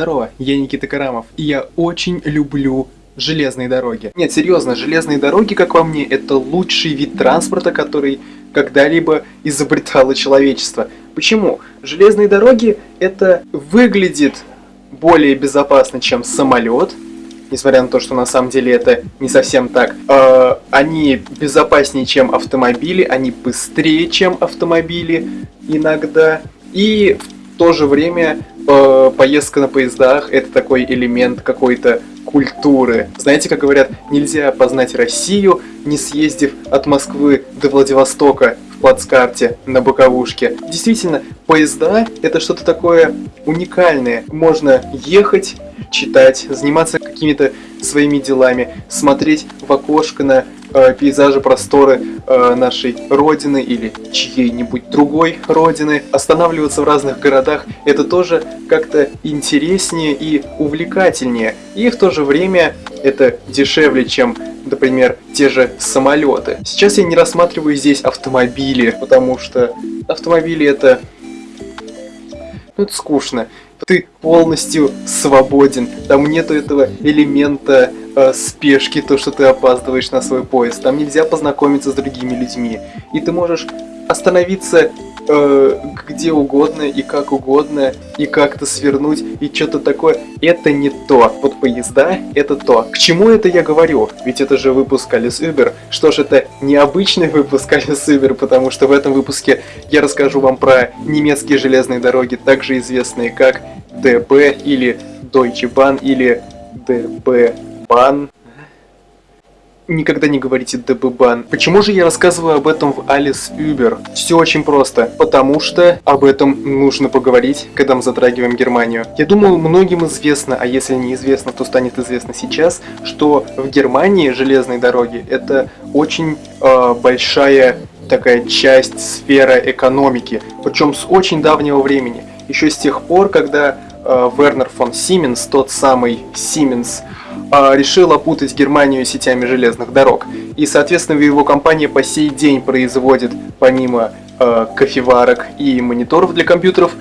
Здорово, я Никита Карамов, и я очень люблю железные дороги. Нет, серьезно, железные дороги, как по мне, это лучший вид транспорта, который когда-либо изобретало человечество. Почему? Железные дороги это выглядит более безопасно, чем самолет, несмотря на то, что на самом деле это не совсем так. Э, они безопаснее, чем автомобили, они быстрее, чем автомобили иногда. И в то же время э, поездка на поездах это такой элемент какой-то культуры. Знаете, как говорят, нельзя познать Россию, не съездив от Москвы до Владивостока плацкарте на боковушке. Действительно, поезда это что-то такое уникальное. Можно ехать, читать, заниматься какими-то своими делами, смотреть в окошко на э, пейзажи, просторы э, нашей родины или чьей-нибудь другой родины. Останавливаться в разных городах это тоже как-то интереснее и увлекательнее. И в то же время это дешевле, чем, например, те же самолеты. Сейчас я не рассматриваю здесь автомобили, потому что автомобили это... Ну, это скучно ты полностью свободен. Там нету этого элемента э, спешки, то, что ты опаздываешь на свой поезд. Там нельзя познакомиться с другими людьми. И ты можешь остановиться э, где угодно и как угодно, и как-то свернуть, и что-то такое. Это не то. Вот поезда — это то. К чему это я говорю? Ведь это же выпуск Alice Uber. Что ж, это необычный выпуск Alice Uber, потому что в этом выпуске я расскажу вам про немецкие железные дороги, также известные как DB или Deutsche Bahn или DB Bahn никогда не говорите ДББан. Почему же я рассказываю об этом в Alice Uber? Все очень просто. Потому что об этом нужно поговорить, когда мы затрагиваем Германию. Я думаю, многим известно, а если не известно, то станет известно сейчас, что в Германии железные дороги это очень э, большая такая часть сфера экономики, причем с очень давнего времени. Еще с тех пор, когда э, Вернер фон Сименс, тот самый Сименс, решил опутать Германию сетями железных дорог. И, соответственно, его компания по сей день производит, помимо э, кофеварок и мониторов для компьютеров,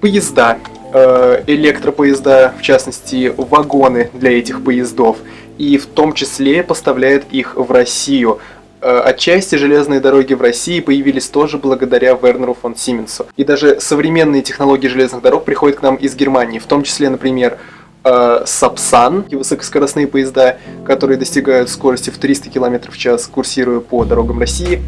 поезда, э, электропоезда, в частности, вагоны для этих поездов. И в том числе поставляет их в Россию. Отчасти железные дороги в России появились тоже благодаря Вернеру фон Сименсу. И даже современные технологии железных дорог приходят к нам из Германии, в том числе, например, э, Сапсан, и высокоскоростные поезда, которые достигают скорости в 300 км в час, курсируя по дорогам России.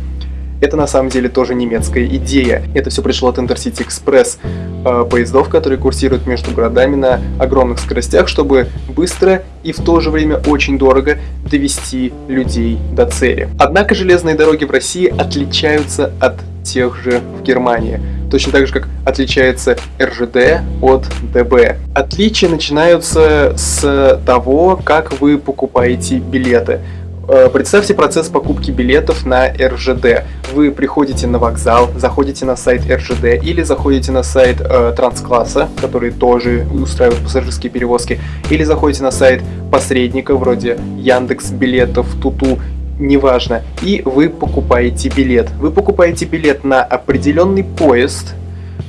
Это на самом деле тоже немецкая идея. Это все пришло от Intercity Express э, поездов, которые курсируют между городами на огромных скоростях, чтобы быстро и в то же время очень дорого довести людей до цели. Однако железные дороги в России отличаются от тех же в Германии точно так же, как отличается РЖД от ДБ. Отличия начинаются с того, как вы покупаете билеты. Э, представьте процесс покупки билетов на РЖД. Вы приходите на вокзал, заходите на сайт РЖД или заходите на сайт э, Транскласса, который тоже устраивает пассажирские перевозки, или заходите на сайт посредника вроде Яндекс Билетов, Туту неважно, и вы покупаете билет. Вы покупаете билет на определенный поезд,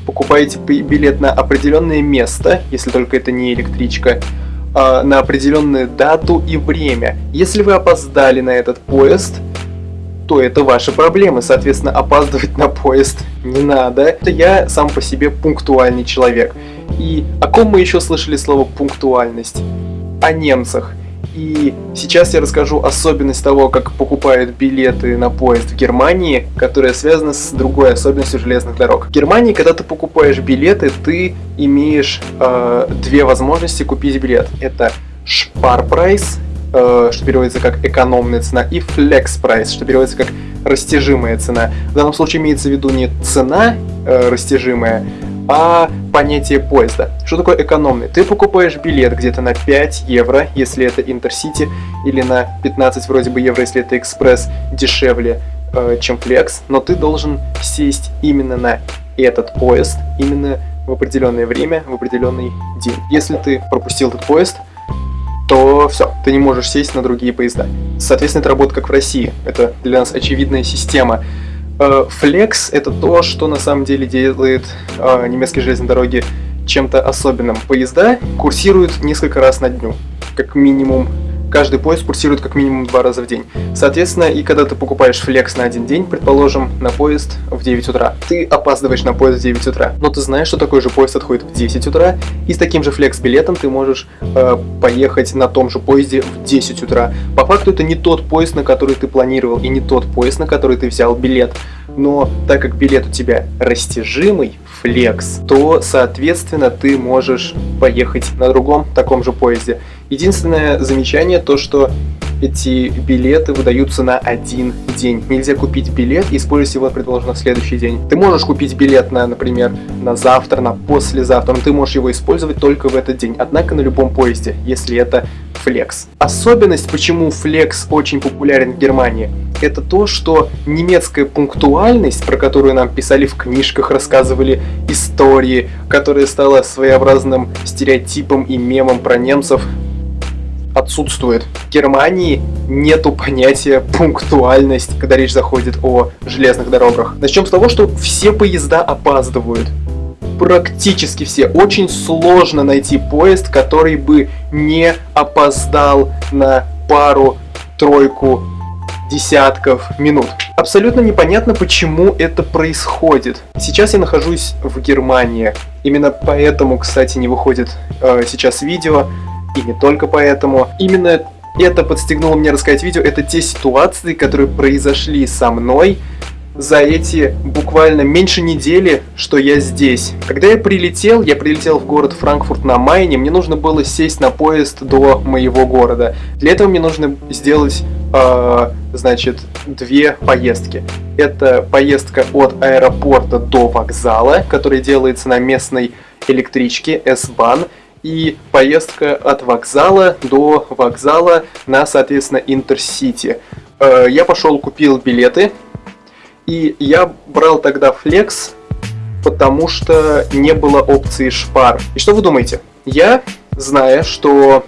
покупаете билет на определенное место, если только это не электричка, а, на определенную дату и время. Если вы опоздали на этот поезд, то это ваши проблемы. Соответственно, опаздывать на поезд не надо. Я сам по себе пунктуальный человек. И о ком мы еще слышали слово пунктуальность? О немцах. И сейчас я расскажу особенность того, как покупают билеты на поезд в Германии, которая связана с другой особенностью железных дорог. В Германии, когда ты покупаешь билеты, ты имеешь э, две возможности купить билет. Это Sparpreis, э, что переводится как экономная цена, и Flexpreis, что переводится как растяжимая цена. В данном случае имеется в виду не цена э, растяжимая, а понятие поезда. Что такое экономный? Ты покупаешь билет где-то на 5 евро, если это Интерсити, или на 15 вроде бы евро, если это экспресс, дешевле, э, чем Flex, но ты должен сесть именно на этот поезд, именно в определенное время, в определенный день. Если ты пропустил этот поезд, то все, ты не можешь сесть на другие поезда. Соответственно, это работает как в России. Это для нас очевидная система. Э, Flex это то, что на самом деле делает э, немецкие железные дороги чем-то особенным. Поезда курсируют несколько раз на дню, как минимум каждый поезд курсирует как минимум два раза в день. Соответственно, и когда ты покупаешь флекс на один день, предположим, на поезд в 9 утра, ты опаздываешь на поезд в 9 утра, но ты знаешь, что такой же поезд отходит в 10 утра, и с таким же флекс-билетом ты можешь э, поехать на том же поезде в 10 утра. По факту это не тот поезд, на который ты планировал, и не тот поезд, на который ты взял билет. Но так как билет у тебя растяжимый, флекс, то, соответственно, ты можешь поехать на другом таком же поезде. Единственное замечание то, что эти билеты выдаются на один день. Нельзя купить билет и использовать его, предположим, на следующий день. Ты можешь купить билет на, например, на завтра, на послезавтра, но ты можешь его использовать только в этот день. Однако на любом поезде, если это флекс. Особенность, почему флекс очень популярен в Германии, это то, что немецкая пунктуальность, про которую нам писали в книжках, рассказывали истории, которая стала своеобразным стереотипом и мемом про немцев, отсутствует. В Германии нету понятия пунктуальность, когда речь заходит о железных дорогах. Начнем с того, что все поезда опаздывают. Практически все. Очень сложно найти поезд, который бы не опоздал на пару-тройку десятков минут. Абсолютно непонятно, почему это происходит. Сейчас я нахожусь в Германии. Именно поэтому, кстати, не выходит э, сейчас видео и не только поэтому. Именно это подстегнуло мне рассказать видео, это те ситуации, которые произошли со мной за эти буквально меньше недели, что я здесь. Когда я прилетел, я прилетел в город Франкфурт на Майне, мне нужно было сесть на поезд до моего города. Для этого мне нужно сделать, э, значит, две поездки. Это поездка от аэропорта до вокзала, которая делается на местной электричке S-Bahn, и поездка от вокзала до вокзала на, соответственно, Интерсити. Э, я пошел, купил билеты, и я брал тогда флекс, потому что не было опции шпар. И что вы думаете? Я, зная, что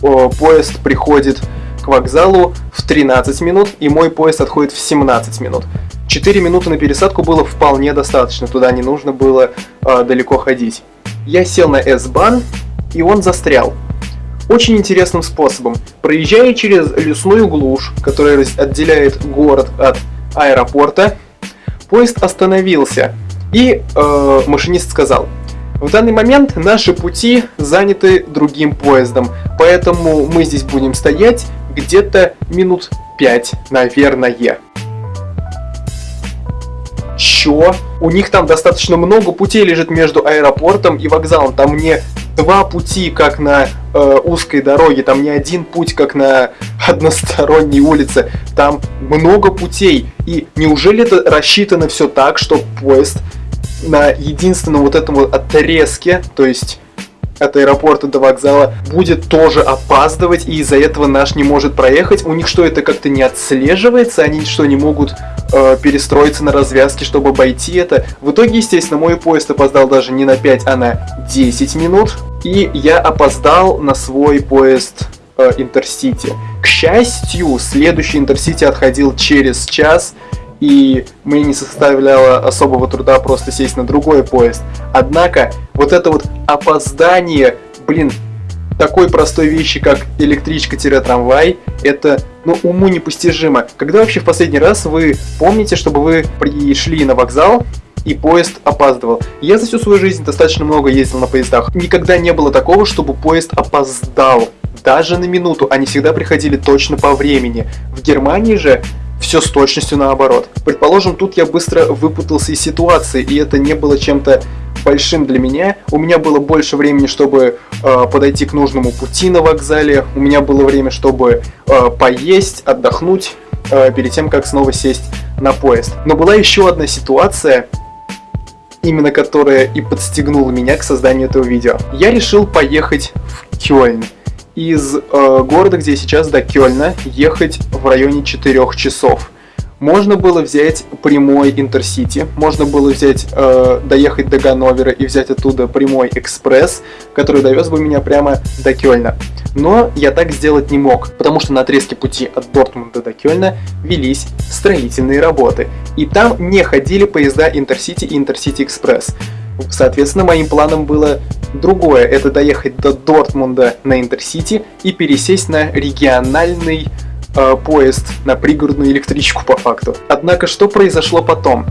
поезд приходит к вокзалу в 13 минут, и мой поезд отходит в 17 минут. 4 минуты на пересадку было вполне достаточно, туда не нужно было э, далеко ходить. Я сел на S-бан, и он застрял. Очень интересным способом. Проезжая через лесную глушь, которая отделяет город от аэропорта, поезд остановился. И э, машинист сказал, в данный момент наши пути заняты другим поездом, поэтому мы здесь будем стоять где-то минут 5, наверное чё? У них там достаточно много путей лежит между аэропортом и вокзалом. Там не два пути, как на э, узкой дороге, там не один путь, как на односторонней улице. Там много путей. И неужели это рассчитано все так, что поезд на единственном вот этом вот отрезке, то есть от аэропорта до вокзала будет тоже опаздывать, и из-за этого наш не может проехать. У них что, это как-то не отслеживается? Они что, не могут э, перестроиться на развязке, чтобы обойти это? В итоге, естественно, мой поезд опоздал даже не на 5, а на 10 минут. И я опоздал на свой поезд э, Интерсити. К счастью, следующий Интерсити отходил через час, и мне не составляло особого труда просто сесть на другой поезд. Однако, вот это вот опоздание, блин, такой простой вещи, как электричка-трамвай, это, ну, уму непостижимо. Когда вообще в последний раз вы помните, чтобы вы пришли на вокзал, и поезд опаздывал. Я за всю свою жизнь достаточно много ездил на поездах. Никогда не было такого, чтобы поезд опоздал. Даже на минуту. Они всегда приходили точно по времени. В Германии же все с точностью наоборот. Предположим, тут я быстро выпутался из ситуации, и это не было чем-то большим для меня. У меня было больше времени, чтобы э, подойти к нужному пути на вокзале. У меня было время, чтобы э, поесть, отдохнуть э, перед тем, как снова сесть на поезд. Но была еще одна ситуация, именно которая и подстегнула меня к созданию этого видео. Я решил поехать в Кёльн из э, города, где я сейчас, до Кёльна, ехать в районе 4 часов. Можно было взять прямой Интерсити, можно было взять, э, доехать до Ганновера и взять оттуда прямой экспресс, который довез бы меня прямо до Кёльна. Но я так сделать не мог, потому что на отрезке пути от Дортмунда до Кёльна велись строительные работы. И там не ходили поезда Интерсити и Интерсити Экспресс. Соответственно, моим планом было другое. Это доехать до Дортмунда на Интерсити и пересесть на региональный э, поезд, на пригородную электричку по факту. Однако, что произошло потом?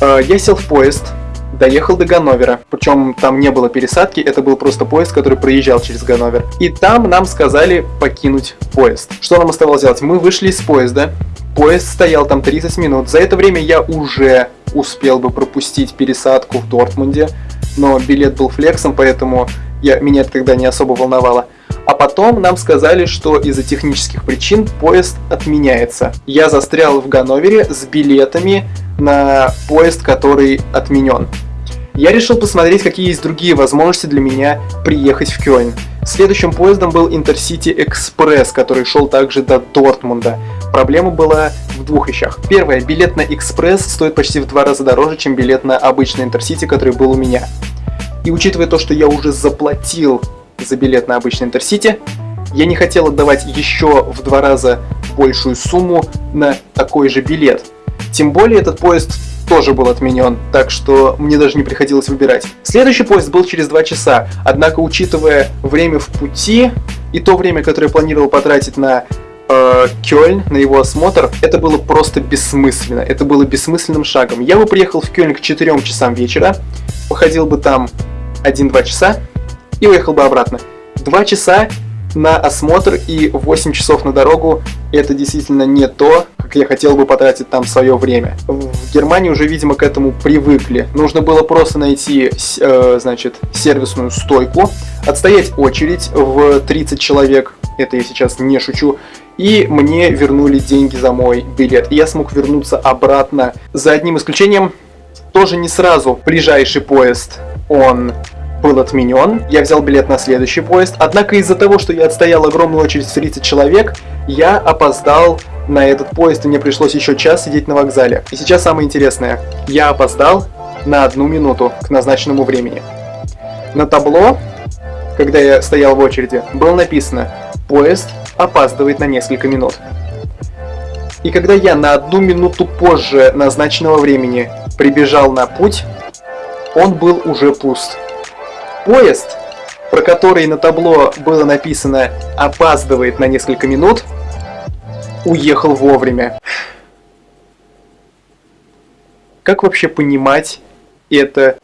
Э, я сел в поезд, доехал до Ганновера. Причем там не было пересадки, это был просто поезд, который проезжал через Ганновер. И там нам сказали покинуть поезд. Что нам оставалось делать? Мы вышли из поезда, поезд стоял там 30 минут. За это время я уже успел бы пропустить пересадку в Дортмунде, но билет был флексом, поэтому я, меня это тогда не особо волновало. А потом нам сказали, что из-за технических причин поезд отменяется. Я застрял в Ганновере с билетами на поезд, который отменен. Я решил посмотреть, какие есть другие возможности для меня приехать в Кёльн. Следующим поездом был Интерсити Экспресс, который шел также до Дортмунда. Проблема была в двух вещах. Первое, билет на Экспресс стоит почти в два раза дороже, чем билет на обычный Интерсити, который был у меня. И учитывая то, что я уже заплатил за билет на обычный Интерсити, я не хотел отдавать еще в два раза большую сумму на такой же билет. Тем более этот поезд тоже был отменен, так что мне даже не приходилось выбирать. Следующий поезд был через 2 часа, однако учитывая время в пути и то время, которое я планировал потратить на э, Кёльн, на его осмотр, это было просто бессмысленно. Это было бессмысленным шагом. Я бы приехал в Кёльн к 4 часам вечера, походил бы там 1-2 часа и уехал бы обратно. 2 часа на осмотр и 8 часов на дорогу это действительно не то, как я хотел бы потратить там свое время. В Германии уже, видимо, к этому привыкли. Нужно было просто найти, э, значит, сервисную стойку, отстоять очередь в 30 человек, это я сейчас не шучу, и мне вернули деньги за мой билет. И я смог вернуться обратно. За одним исключением, тоже не сразу ближайший поезд, он был отменен, я взял билет на следующий поезд, однако из-за того, что я отстоял огромную очередь в 30 человек, я опоздал на этот поезд, и мне пришлось еще час сидеть на вокзале. И сейчас самое интересное, я опоздал на одну минуту к назначенному времени. На табло, когда я стоял в очереди, было написано «Поезд опаздывает на несколько минут». И когда я на одну минуту позже назначенного времени прибежал на путь, он был уже пуст. Поезд, про который на табло было написано «опаздывает на несколько минут», уехал вовремя. Как вообще понимать это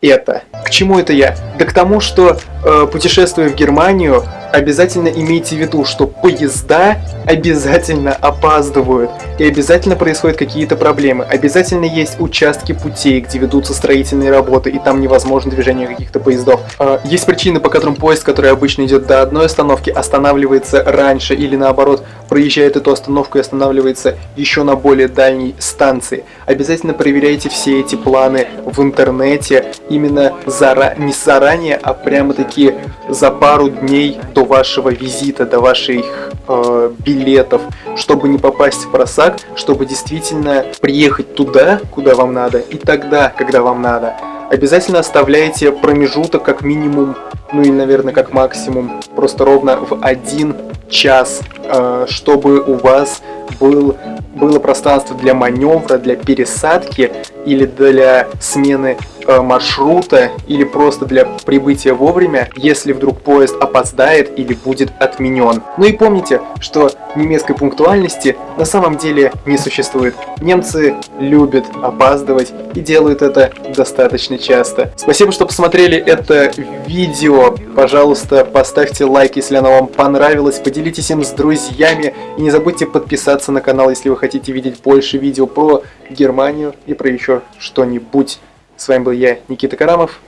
это. К чему это я? Да к тому, что э, путешествуя в Германию, обязательно имейте в виду, что поезда обязательно опаздывают, и обязательно происходят какие-то проблемы. Обязательно есть участки путей, где ведутся строительные работы, и там невозможно движение каких-то поездов. Э, есть причины, по которым поезд, который обычно идет до одной остановки, останавливается раньше, или наоборот, проезжает эту остановку и останавливается еще на более дальней станции. Обязательно проверяйте все эти планы в интернете, именно зара... не заранее, а прямо-таки за пару дней до вашего визита, до ваших э, билетов, чтобы не попасть в просак, чтобы действительно приехать туда, куда вам надо, и тогда, когда вам надо. Обязательно оставляйте промежуток как минимум, ну и, наверное, как максимум, просто ровно в один час, э, чтобы у вас был, было пространство для маневра, для пересадки или для смены Э, маршрута или просто для прибытия вовремя, если вдруг поезд опоздает или будет отменен. Ну и помните, что немецкой пунктуальности на самом деле не существует. Немцы любят опаздывать и делают это достаточно часто. Спасибо, что посмотрели это видео. Пожалуйста, поставьте лайк, если оно вам понравилось, поделитесь им с друзьями и не забудьте подписаться на канал, если вы хотите видеть больше видео про Германию и про еще что-нибудь. С вами был я, Никита Карамов.